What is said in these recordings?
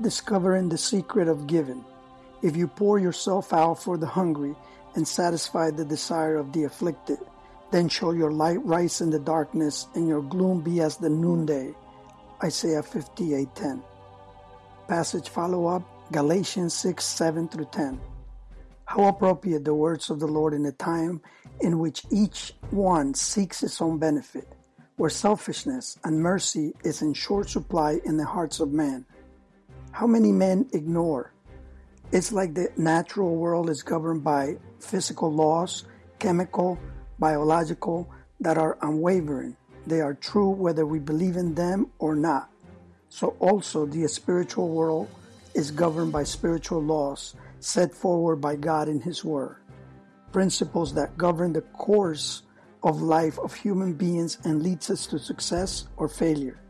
discovering the secret of giving. If you pour yourself out for the hungry and satisfy the desire of the afflicted, then shall your light rise in the darkness and your gloom be as the noonday. Isaiah 58:10. Passage follow up Galatians 6 7 through 10. How appropriate the words of the Lord in a time in which each one seeks his own benefit, where selfishness and mercy is in short supply in the hearts of men. How many men ignore? It's like the natural world is governed by physical laws, chemical, biological, that are unwavering. They are true whether we believe in them or not. So also the spiritual world is governed by spiritual laws set forward by God in His Word, principles that govern the course of life of human beings and leads us to success or failure.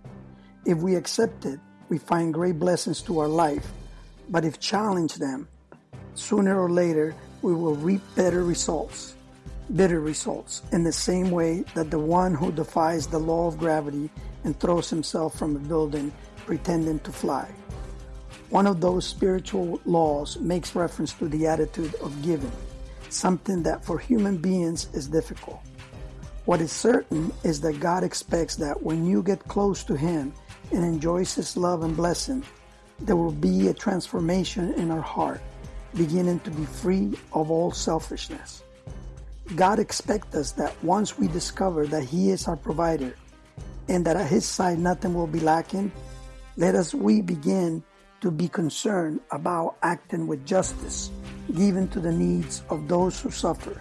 If we accept it, we find great blessings to our life, but if challenge them, sooner or later we will reap better results, bitter results, in the same way that the one who defies the law of gravity and throws himself from a building pretending to fly. One of those spiritual laws makes reference to the attitude of giving, something that for human beings is difficult. What is certain is that God expects that when you get close to Him and enjoys His love and blessing, there will be a transformation in our heart, beginning to be free of all selfishness. God expects us that once we discover that He is our provider and that at His side nothing will be lacking, let us we begin to be concerned about acting with justice, given to the needs of those who suffer,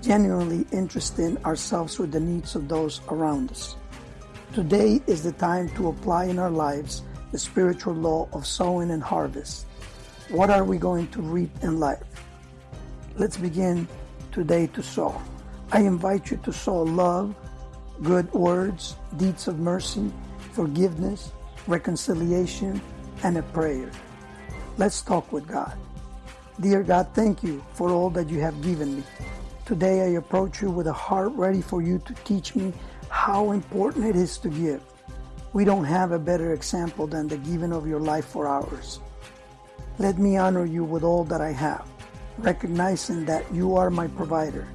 genuinely interesting ourselves with the needs of those around us. Today is the time to apply in our lives the spiritual law of sowing and harvest. What are we going to reap in life? Let's begin today to sow. I invite you to sow love, good words, deeds of mercy, forgiveness, reconciliation, and a prayer. Let's talk with God. Dear God, thank you for all that you have given me. Today I approach you with a heart ready for you to teach me how important it is to give. We don't have a better example than the giving of your life for ours. Let me honor you with all that I have, recognizing that you are my provider.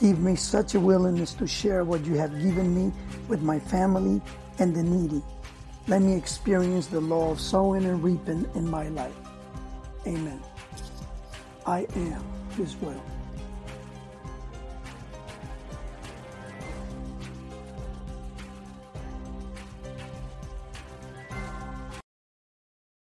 Give me such a willingness to share what you have given me with my family and the needy let me experience the law of sowing and reaping in my life. Amen. I am His will.